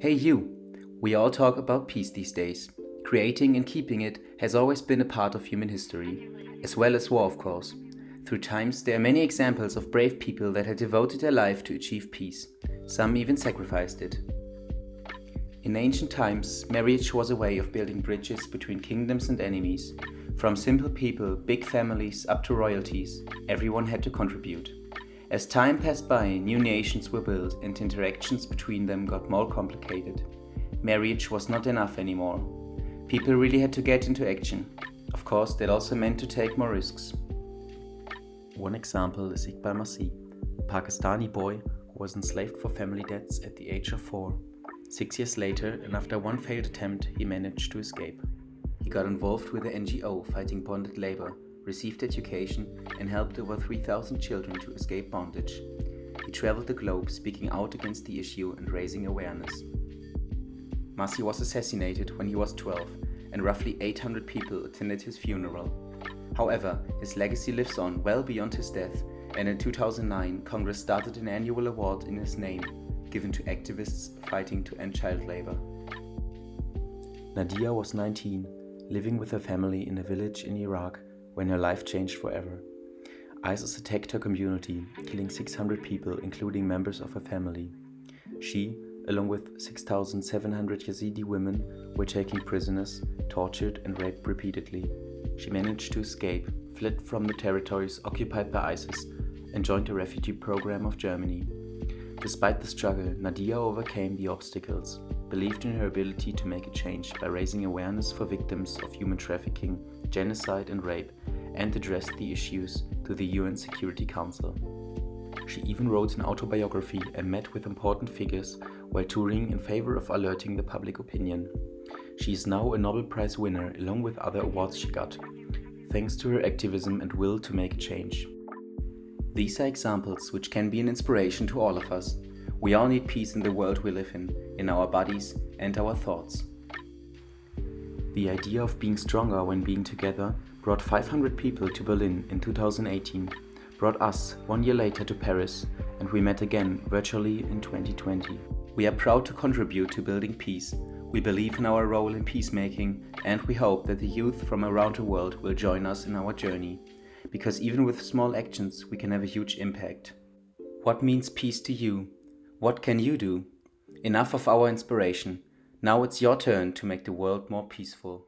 Hey you! We all talk about peace these days. Creating and keeping it has always been a part of human history, as well as war of course. Through times there are many examples of brave people that had devoted their life to achieve peace. Some even sacrificed it. In ancient times, marriage was a way of building bridges between kingdoms and enemies. From simple people, big families, up to royalties, everyone had to contribute. As time passed by, new nations were built and interactions between them got more complicated. Marriage was not enough anymore. People really had to get into action. Of course, that also meant to take more risks. One example is Iqbal Masih, a Pakistani boy who was enslaved for family debts at the age of four. Six years later, and after one failed attempt, he managed to escape. He got involved with the NGO fighting bonded labor received education, and helped over 3,000 children to escape bondage. He traveled the globe speaking out against the issue and raising awareness. Masih was assassinated when he was 12, and roughly 800 people attended his funeral. However, his legacy lives on well beyond his death, and in 2009, Congress started an annual award in his name, given to activists fighting to end child labor. Nadia was 19, living with her family in a village in Iraq when her life changed forever. ISIS attacked her community, killing 600 people, including members of her family. She, along with 6,700 Yazidi women, were taken prisoners, tortured and raped repeatedly. She managed to escape, fled from the territories occupied by ISIS, and joined the refugee program of Germany. Despite the struggle, Nadia overcame the obstacles, believed in her ability to make a change by raising awareness for victims of human trafficking, genocide and rape, and addressed the issues to the UN Security Council. She even wrote an autobiography and met with important figures while touring in favor of alerting the public opinion. She is now a Nobel Prize winner along with other awards she got, thanks to her activism and will to make a change. These are examples which can be an inspiration to all of us. We all need peace in the world we live in, in our bodies and our thoughts. The idea of being stronger when being together brought 500 people to Berlin in 2018, brought us one year later to Paris, and we met again virtually in 2020. We are proud to contribute to building peace. We believe in our role in peacemaking, and we hope that the youth from around the world will join us in our journey. Because even with small actions, we can have a huge impact. What means peace to you? What can you do? Enough of our inspiration. Now it's your turn to make the world more peaceful.